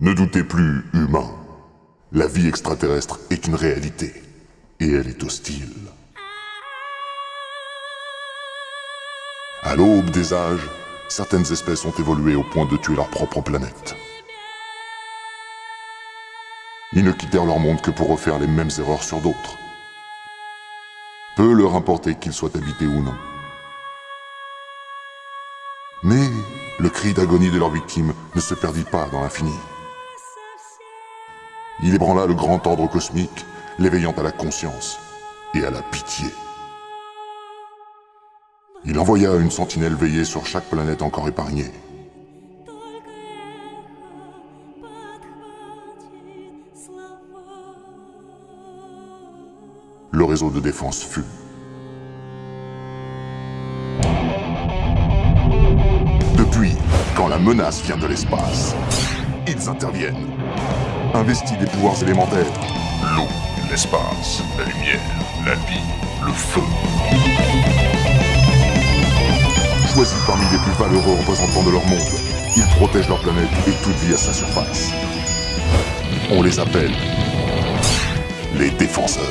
Ne doutez plus, humain. La vie extraterrestre est une réalité. Et elle est hostile. À l'aube des âges, certaines espèces ont évolué au point de tuer leur propre planète. Ils ne quittèrent leur monde que pour refaire les mêmes erreurs sur d'autres. Peu leur importait qu'ils soient habités ou non. Mais le cri d'agonie de leurs victimes ne se perdit pas dans l'infini. Il ébranla le grand ordre cosmique, l'éveillant à la conscience et à la pitié. Il envoya une sentinelle veiller sur chaque planète encore épargnée. Le réseau de défense fut. Depuis, quand la menace vient de l'espace, ils interviennent. Investis des pouvoirs élémentaires. L'eau, l'espace, la lumière, la vie, le feu. Choisis parmi les plus valeureux représentants de leur monde, ils protègent leur planète et toute vie à sa surface. On les appelle les défenseurs.